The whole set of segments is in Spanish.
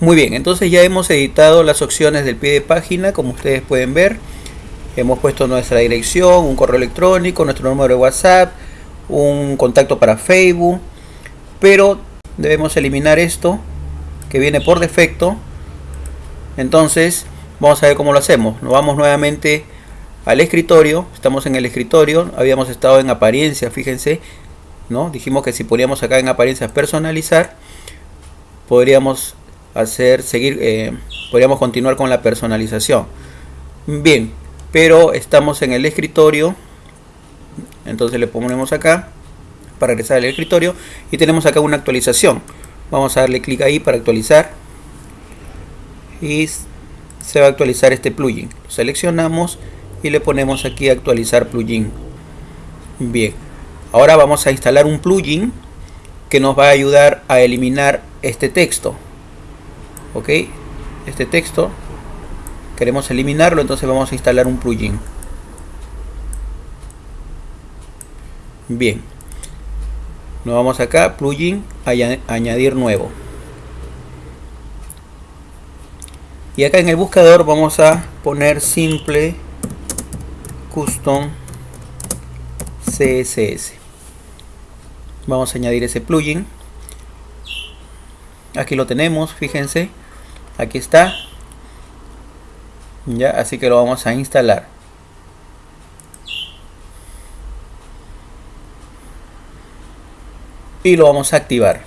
Muy bien, entonces ya hemos editado las opciones del pie de página, como ustedes pueden ver. Hemos puesto nuestra dirección, un correo electrónico, nuestro número de WhatsApp, un contacto para Facebook, pero debemos eliminar esto que viene por defecto. Entonces, vamos a ver cómo lo hacemos. Nos vamos nuevamente al escritorio, estamos en el escritorio, habíamos estado en apariencia, fíjense, ¿no? Dijimos que si poníamos acá en apariencias personalizar, podríamos hacer seguir eh, podríamos continuar con la personalización. Bien pero estamos en el escritorio. Entonces le ponemos acá para regresar al escritorio y tenemos acá una actualización. Vamos a darle clic ahí para actualizar. Y se va a actualizar este plugin. Seleccionamos y le ponemos aquí actualizar plugin. Bien ahora vamos a instalar un plugin que nos va a ayudar a eliminar este texto ok este texto. Queremos eliminarlo entonces vamos a instalar un plugin. Bien. Nos vamos acá plugin añadir nuevo. Y acá en el buscador vamos a poner simple custom css vamos a añadir ese plugin. Aquí lo tenemos fíjense aquí está. Ya así que lo vamos a instalar. Y lo vamos a activar.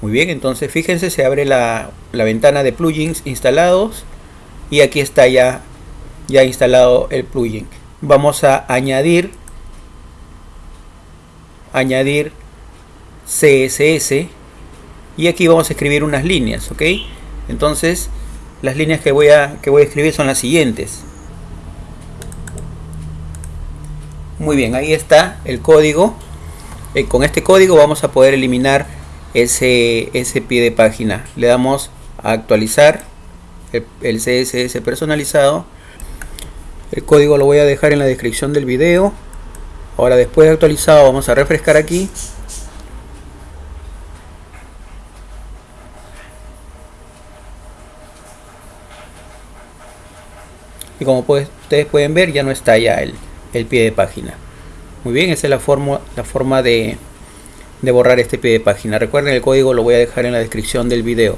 Muy bien entonces fíjense se abre la, la ventana de plugins instalados. Y aquí está ya ya instalado el plugin. Vamos a añadir añadir CSS y aquí vamos a escribir unas líneas ok entonces las líneas que voy a que voy a escribir son las siguientes. Muy bien ahí está el código. Eh, con este código vamos a poder eliminar ese, ese pie de página. Le damos a actualizar el, el CSS personalizado. El código lo voy a dejar en la descripción del video. Ahora después de actualizado vamos a refrescar aquí y como ustedes pueden ver ya no está ya el, pie de página. Muy bien esa es la forma la forma de, de borrar este pie de página. Recuerden el código lo voy a dejar en la descripción del video